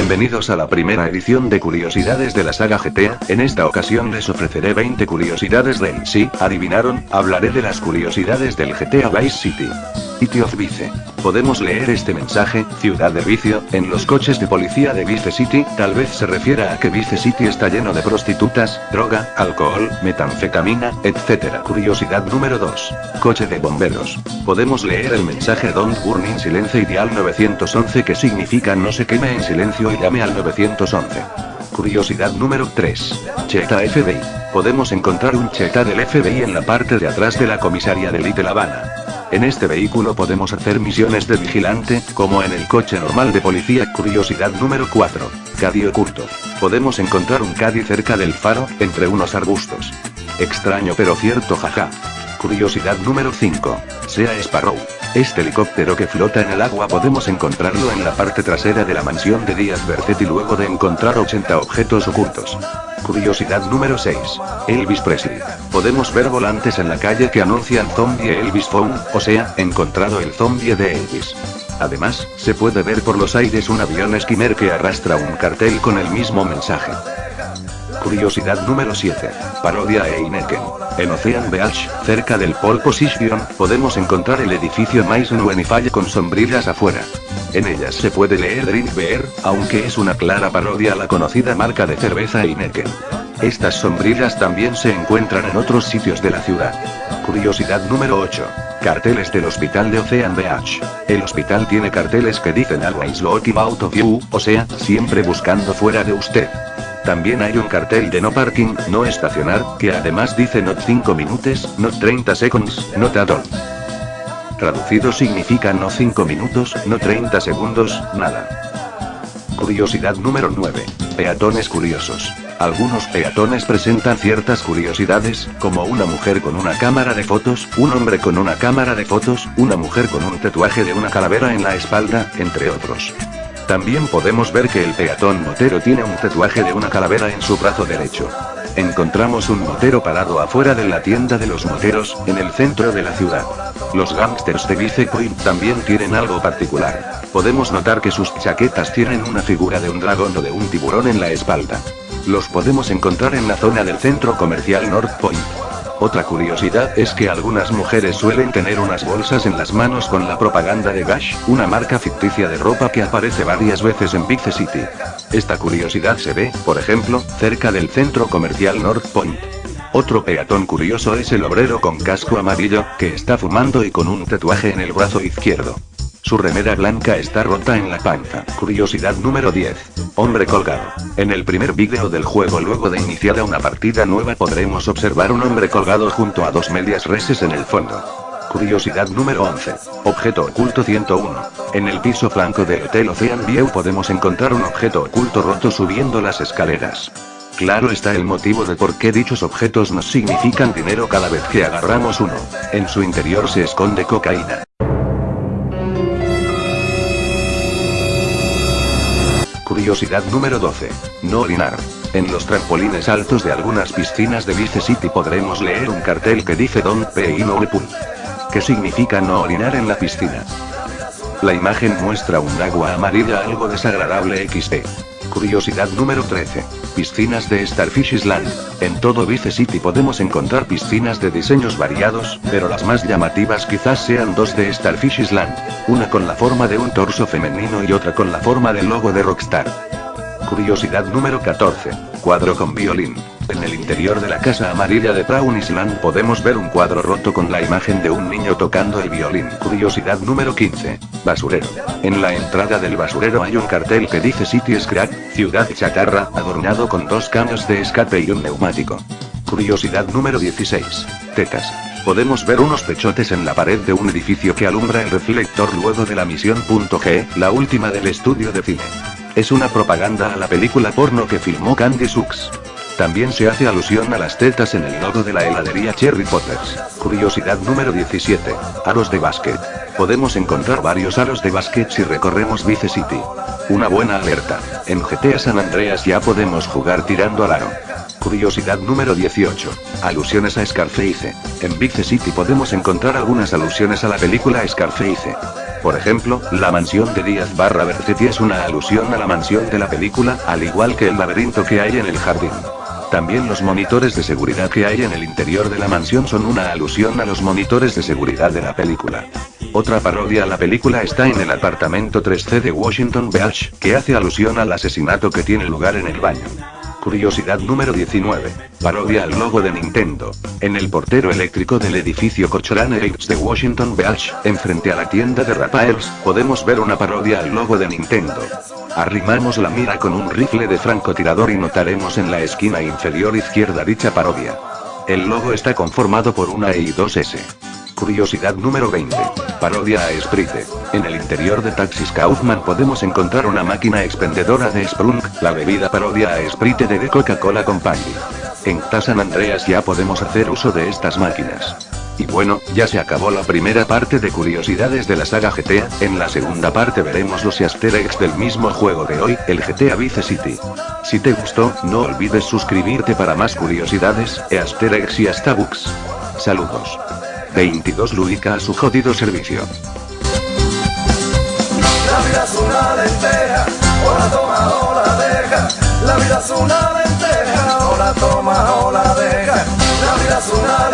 Bienvenidos a la primera edición de Curiosidades de la saga GTA, en esta ocasión les ofreceré 20 curiosidades del sí, adivinaron, hablaré de las curiosidades del GTA Vice City. City of Vice. Podemos leer este mensaje, ciudad de vicio, en los coches de policía de Vice City, tal vez se refiera a que Vice City está lleno de prostitutas, droga, alcohol, metanfetamina, etc. Curiosidad número 2. Coche de bomberos. Podemos leer el mensaje Don't Burn in Silence Ideal 911 que significa no se queme en silencio y llame al 911. Curiosidad número 3. Cheta FBI. Podemos encontrar un Cheta del FBI en la parte de atrás de la comisaría de Little Havana. En este vehículo podemos hacer misiones de vigilante, como en el coche normal de policía. Curiosidad número 4. Caddy oculto. Podemos encontrar un Caddy cerca del faro, entre unos arbustos. Extraño pero cierto jaja. Curiosidad número 5. Sea Sparrow. Este helicóptero que flota en el agua podemos encontrarlo en la parte trasera de la mansión de Díaz Bercetti luego de encontrar 80 objetos ocultos. Curiosidad número 6. Elvis Presley. Podemos ver volantes en la calle que anuncian zombie Elvis Phone, o sea, encontrado el zombie de Elvis. Además, se puede ver por los aires un avión esquimer que arrastra un cartel con el mismo mensaje. Curiosidad número 7. Parodia e Ineken. En Ocean Beach, cerca del Pole Position, podemos encontrar el edificio Maison Wenify con sombrillas afuera. En ellas se puede leer Drink Beer, aunque es una clara parodia a la conocida marca de cerveza Heineken. Estas sombrillas también se encuentran en otros sitios de la ciudad. Curiosidad número 8. Carteles del hospital de Ocean Beach. El hospital tiene carteles que dicen Always looking out of you, o sea, siempre buscando fuera de usted. También hay un cartel de no parking, no estacionar, que además dice not 5 minutos, not 30 seconds, not at all. Traducido significa no 5 minutos, no 30 segundos, nada. Curiosidad número 9. Peatones curiosos. Algunos peatones presentan ciertas curiosidades, como una mujer con una cámara de fotos, un hombre con una cámara de fotos, una mujer con un tatuaje de una calavera en la espalda, entre otros. También podemos ver que el peatón motero tiene un tatuaje de una calavera en su brazo derecho. Encontramos un motero parado afuera de la tienda de los moteros, en el centro de la ciudad. Los gangsters de Vice Point también tienen algo particular. Podemos notar que sus chaquetas tienen una figura de un dragón o de un tiburón en la espalda. Los podemos encontrar en la zona del centro comercial North Point. Otra curiosidad es que algunas mujeres suelen tener unas bolsas en las manos con la propaganda de Gash, una marca ficticia de ropa que aparece varias veces en Big City. Esta curiosidad se ve, por ejemplo, cerca del centro comercial North Point. Otro peatón curioso es el obrero con casco amarillo, que está fumando y con un tatuaje en el brazo izquierdo. Su remera blanca está rota en la panza. Curiosidad número 10. Hombre colgado. En el primer vídeo del juego luego de iniciada una partida nueva podremos observar un hombre colgado junto a dos medias reses en el fondo. Curiosidad número 11. Objeto oculto 101. En el piso flanco del Hotel Ocean View podemos encontrar un objeto oculto roto subiendo las escaleras. Claro está el motivo de por qué dichos objetos nos significan dinero cada vez que agarramos uno. En su interior se esconde cocaína. Curiosidad número 12. No orinar. En los trampolines altos de algunas piscinas de Vice City podremos leer un cartel que dice Don't pee the pool. Que significa no orinar en la piscina. La imagen muestra un agua amarilla algo desagradable XD. Curiosidad número 13. Piscinas de Starfish Island. En todo Vice City podemos encontrar piscinas de diseños variados, pero las más llamativas quizás sean dos de Starfish Island. Una con la forma de un torso femenino y otra con la forma del logo de Rockstar. Curiosidad número 14. Cuadro con violín. En el interior de la casa amarilla de Brown Island podemos ver un cuadro roto con la imagen de un niño tocando el violín. Curiosidad número 15. Basurero. En la entrada del basurero hay un cartel que dice City Scrap, ciudad chatarra, adornado con dos caños de escape y un neumático. Curiosidad número 16. Tetas. Podemos ver unos pechotes en la pared de un edificio que alumbra el reflector luego de la misión G, la última del estudio de cine. Es una propaganda a la película porno que filmó Candy Sux. También se hace alusión a las tetas en el logo de la heladería Cherry Potters. Curiosidad número 17. Aros de básquet. Podemos encontrar varios aros de básquet si recorremos Vice City. Una buena alerta. En GTA San Andreas ya podemos jugar tirando al aro. Curiosidad número 18. Alusiones a Scarface. En Vice City podemos encontrar algunas alusiones a la película Scarface. Por ejemplo, la mansión de Díaz barra Bercetti es una alusión a la mansión de la película, al igual que el laberinto que hay en el jardín. También los monitores de seguridad que hay en el interior de la mansión son una alusión a los monitores de seguridad de la película. Otra parodia a la película está en el apartamento 3C de Washington Beach, que hace alusión al asesinato que tiene lugar en el baño. Curiosidad número 19. Parodia al logo de Nintendo. En el portero eléctrico del edificio Cochran Heights de Washington Beach, enfrente a la tienda de Rapaels, podemos ver una parodia al logo de Nintendo. Arrimamos la mira con un rifle de francotirador y notaremos en la esquina inferior izquierda dicha parodia. El logo está conformado por una E y dos S. Curiosidad número 20. Parodia a Sprite. En el interior de Taxis Kaufman podemos encontrar una máquina expendedora de Sprung, la bebida parodia a Sprite de Coca-Cola Company. En San Andreas ya podemos hacer uso de estas máquinas. Y bueno, ya se acabó la primera parte de curiosidades de la saga GTA, en la segunda parte veremos los easter eggs del mismo juego de hoy, el GTA Vice City. Si te gustó, no olvides suscribirte para más curiosidades, easter eggs y hasta. Saludos. 22 Luica a su jodido servicio. La vida es una lenteja, o la toma o la deja. La vida es una lenteja, o la toma o la deja. La vida es una.